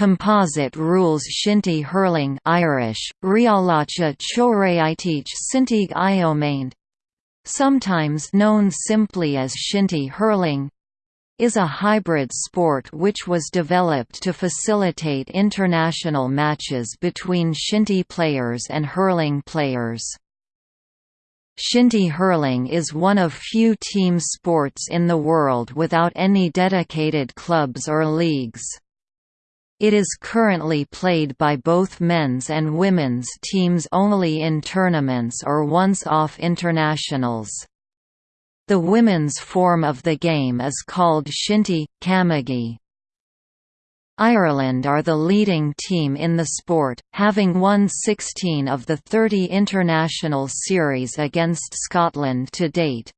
Composite rules shinty hurling Irish, sometimes known simply as shinty hurling, is a hybrid sport which was developed to facilitate international matches between shinty players and hurling players. Shinty hurling is one of few team sports in the world without any dedicated clubs or leagues. It is currently played by both men's and women's teams only in tournaments or once-off internationals. The women's form of the game is called shinty, camogie. Ireland are the leading team in the sport, having won 16 of the 30 international series against Scotland to date.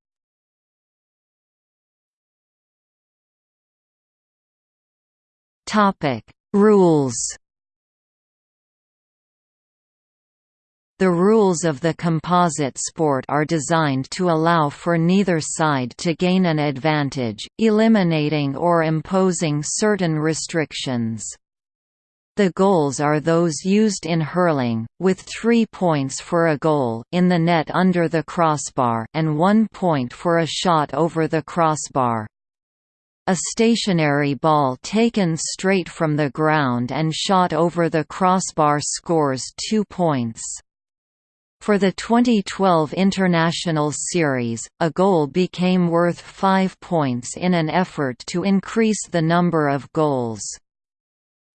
Rules The rules of the composite sport are designed to allow for neither side to gain an advantage, eliminating or imposing certain restrictions. The goals are those used in hurling, with three points for a goal in the net under the crossbar and one point for a shot over the crossbar. A stationary ball taken straight from the ground and shot over the crossbar scores two points. For the 2012 International Series, a goal became worth five points in an effort to increase the number of goals.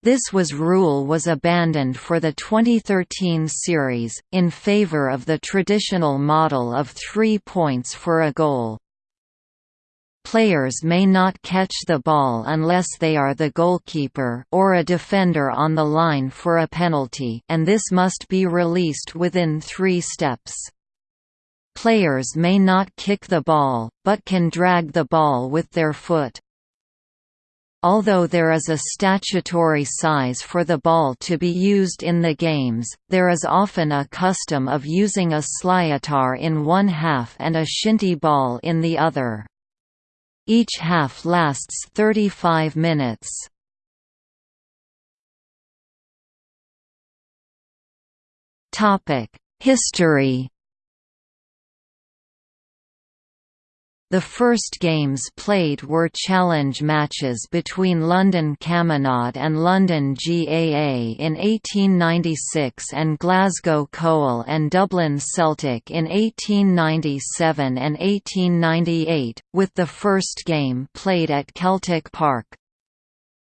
This was rule was abandoned for the 2013 series, in favor of the traditional model of three points for a goal. Players may not catch the ball unless they are the goalkeeper or a defender on the line for a penalty and this must be released within three steps. Players may not kick the ball, but can drag the ball with their foot. Although there is a statutory size for the ball to be used in the games, there is often a custom of using a sliotar in one half and a shinty ball in the other. Each half lasts 35 minutes. Topic History The first games played were challenge matches between London Camanachd and London GAA in 1896 and Glasgow Cowal and Dublin Celtic in 1897 and 1898, with the first game played at Celtic Park.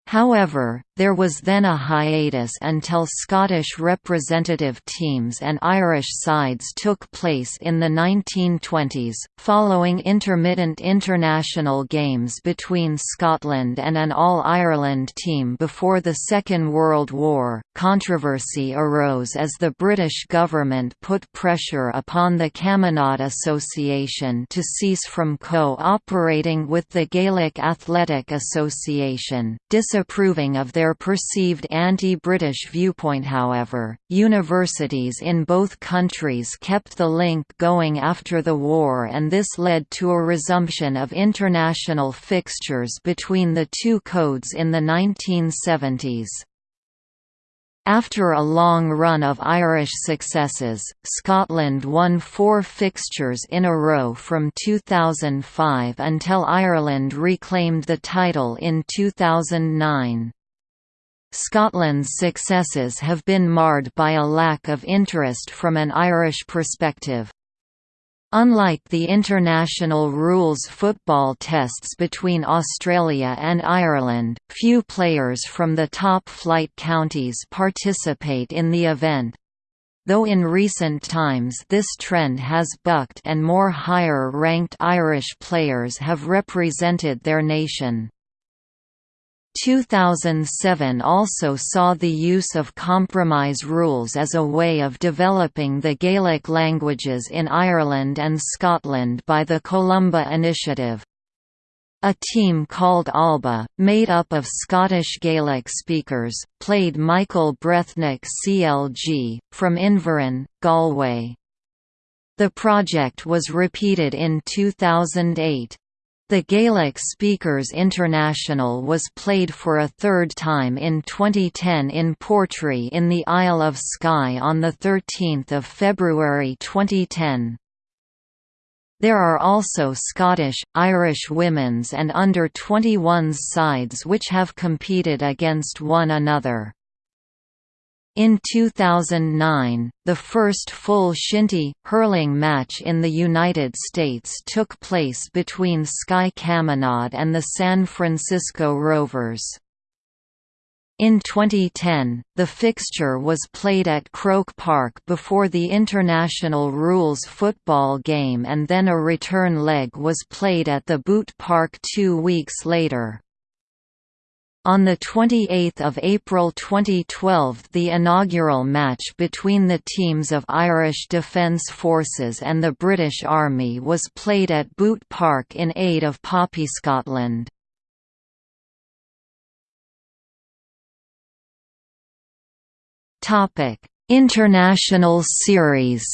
However, there was then a hiatus until Scottish representative teams and Irish sides took place in the 1920s, following intermittent international games between Scotland and an All-Ireland team before the Second World War. Controversy arose as the British government put pressure upon the Camanachd Association to cease from co-operating with the Gaelic Athletic Association, disapproving of their their perceived anti-British viewpoint however, universities in both countries kept the link going after the war and this led to a resumption of international fixtures between the two codes in the 1970s. After a long run of Irish successes, Scotland won four fixtures in a row from 2005 until Ireland reclaimed the title in 2009. Scotland's successes have been marred by a lack of interest from an Irish perspective. Unlike the international rules football tests between Australia and Ireland, few players from the top-flight counties participate in the event. Though in recent times this trend has bucked and more higher-ranked Irish players have represented their nation. 2007 also saw the use of compromise rules as a way of developing the Gaelic languages in Ireland and Scotland by the Columba Initiative. A team called Alba, made up of Scottish Gaelic speakers, played Michael Breathnach CLG, from Inverin, Galway. The project was repeated in 2008. The Gaelic Speakers International was played for a third time in 2010 in Portree in the Isle of Skye on 13 February 2010. There are also Scottish, Irish women's and under-21s sides which have competed against one another. In 2009, the first full shinty, hurling match in the United States took place between Skye Camanachd and the San Francisco Rovers. In 2010, the fixture was played at Croke Park before the international rules football game and then a return leg was played at the Bught Park two weeks later. On 28 April 2012 the inaugural match between the teams of Irish Defence Forces and the British Army was played at Bught Park in aid of Poppy Scotland. International series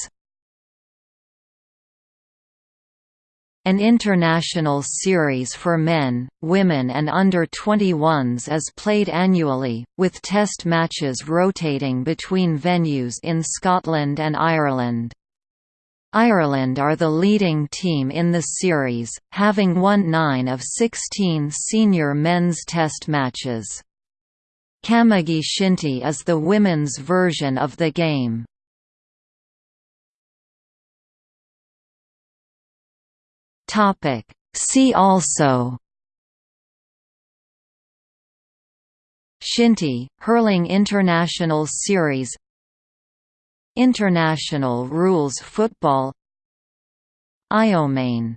An international series for men, women and under-21s is played annually, with test matches rotating between venues in Scotland and Ireland. Ireland are the leading team in the series, having won 9 of 16 senior men's test matches. Camogie Shinty is the women's version of the game. Topic. See also Shinty, Hurling International Series International Rules Football Iomane